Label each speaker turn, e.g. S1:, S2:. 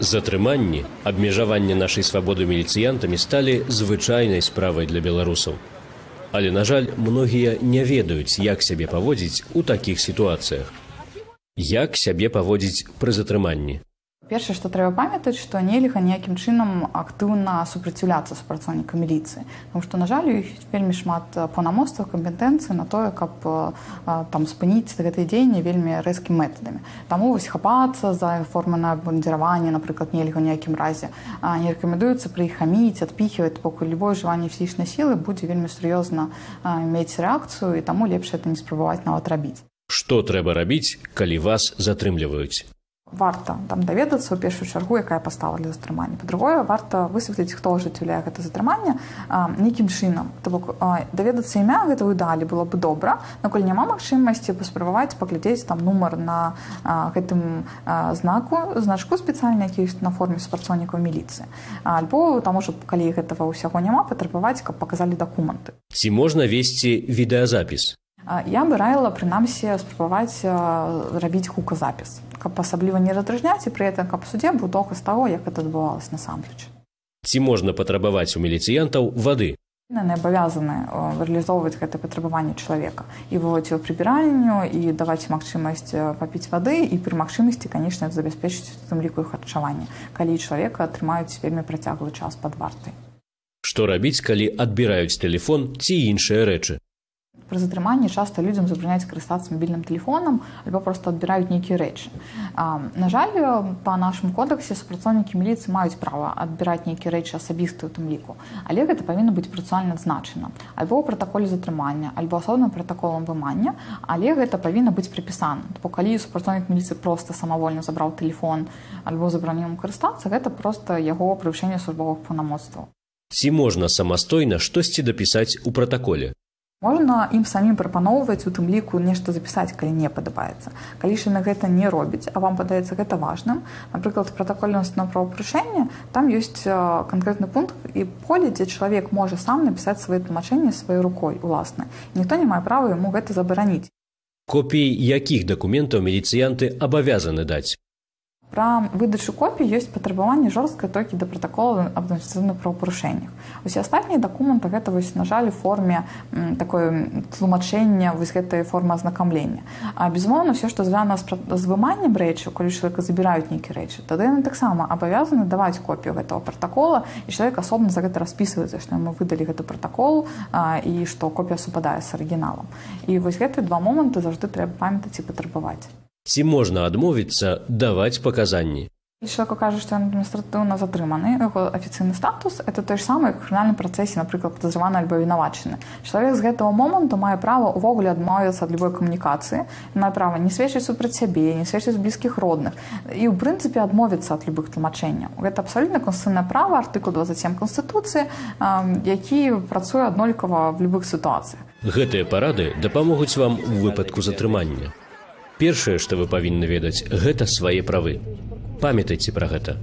S1: Затрыманні, абмежаванне нашай свабоды міліцыянтамі сталі звычайнай справай для беларусаў. Але, на жаль, многія не ведаюць, як сябе паводзіць у такіх сітуацыях. Як сябе паводзіць пры затрыманні?
S2: Першае, што трэба памятаць, што нельга ніякім чынам актыўна супраціўляцца супрацоўніка міліцыі. Таму што, на жаль, іх вельмі шмат паўнамоцтваў кампетэнцыі на тое, каб там спыніць гэтыя дзеянні вельмі рэзкімі метадамі. Таму вось хапацца за форманае абмундзіраванне, напрыклад, нельга ніякім разе не рэкамендуецца пры іх хаміць, адпіхваць, пакуль любое жыванне фізічнай сілы будзе вельмі сур'ёзна мець рэакцыю і таму лепш это не спрабаваць нават рабіць.
S1: Што трэба рабіць, калі вас затрымліваюць?
S2: Варта там даведацца ў першую чаргу якая пастава для затрымання. Па-другое варта высветліць хто ажыццяўляе гэта затрыманне нейкім чынам. То бок даведацца імя гэтую далі было бы добра. Наколь няма магчымасці паспрабаваць паглядзець там нумар на а, гэтым а, знаку значку спецыяльна які ёсць на форме супрацоўнікаў міліцыі. Альбо таму ж калі гэтага ўсяго няма патрабаваць каб паказалі дакументы.
S1: Ці можна весці відэазапіс
S2: Я бы раіла прынамсі спрабаваць рабіць гуказапіс каб асабліва не раздрыжняць і пры этом каб суддзе быў доказ таго як это адбывалось насамрэч.
S1: Ці можна патрабаваць у міліцыянтаў вады?
S2: Не абавязаны рэалізоўваць гэта патрабаванне чалавека і выводзіць его прыбіранню і даваць магчымасць папіць вады і пры магчымасці канешне забяспечыць тым ліку харчаванне калі чалавека атрымаюць вельмі працяглы час пад вартай.
S1: Што рабіць калі адбіраюць телефон ці іншыя рэчы
S2: пры затрыманні часта людзям забраняць карыстацца мабільным тэлефонам альбо просто адбіраюць нейкія рэчы на жаль па нашым кодексе супрацоўнікі міліцыі маюць права адбіраць нейкія рэчы асабістыя у тым ліку але гэта павінна быць працуальна адзначана альбо ў пратаколе затрымання альбо асобным пратаколам вымання але гэта павінна быць прыпісана бо калі супрацоўнік міліцыі просто самавольна забраў телефон альбо забраніў карыстацца гэта просто яго прывышэнне службовых паўнамоцтваў
S1: ці можна самастойна штосьці дапісаць у пратаколе
S2: можна ім самім прапаноўваць у тым ліку нешта запісаць калі не падабаецца калі ж на гэта не робіць а вам падаецца гэта важным. Напрыклад пратакольнасць на правапрышэнне там ёсць канкрэтны пункт і поле дзе чалавек можа сам напісаць свае тлумачэнні сваёй рукой уласна ніхто не мае права яму гэта забараніць
S1: копіі якіх дакументаў міліцыянты абавязаны даць
S2: Пра выдачу копій ёсць патрабаванне жорсткай толькі да пратакола аб адміністрацыйных правапарушэннях. Усе астатнія дакументы гэта вось на жаль у форме такое тлумачэння вось гэтай формы азнакамлення. А безумоўна ўсё, што звязана з выманнем рэчаў, калі чалавека забіраюць нейкі рэчы, тады яны таксама абавязаны даваць копію гэтага пратакола і чалавек асобна за гэта распісваецца, што мы выдалі гэты пратакол а, і што копія супадае з арыгіналам. І вось гэтыя два моманты заўжды трэба памятаць і патрабаваць.
S1: Ці можна адмовіцца даваць паказанні?
S2: Человеку кажа, што ён адміністратыўна затрыманы яго афіцыйны статус это той ж самы крымінальным працэсе напрыклад падазраваны альбо вінавачаны чалавек з гэтага моманту мае права ўвогуле адмовіцца ад любой камунікацыі мае права не сведчыць супраць сябе не сведчыць блізкіх родных і ў прынцыпе адмовіцца ад любых тлумачэнняў гэта абсалютна констытуцыйнае права артыкул 27 канстытуцыі які працуе аднолькава в любых сітуацыях
S1: гэтыя парады дапамогуць вам у выпадку затрымання Першае, што вы павінны ведаць, гэта свае правы. Памятайце пра гэта.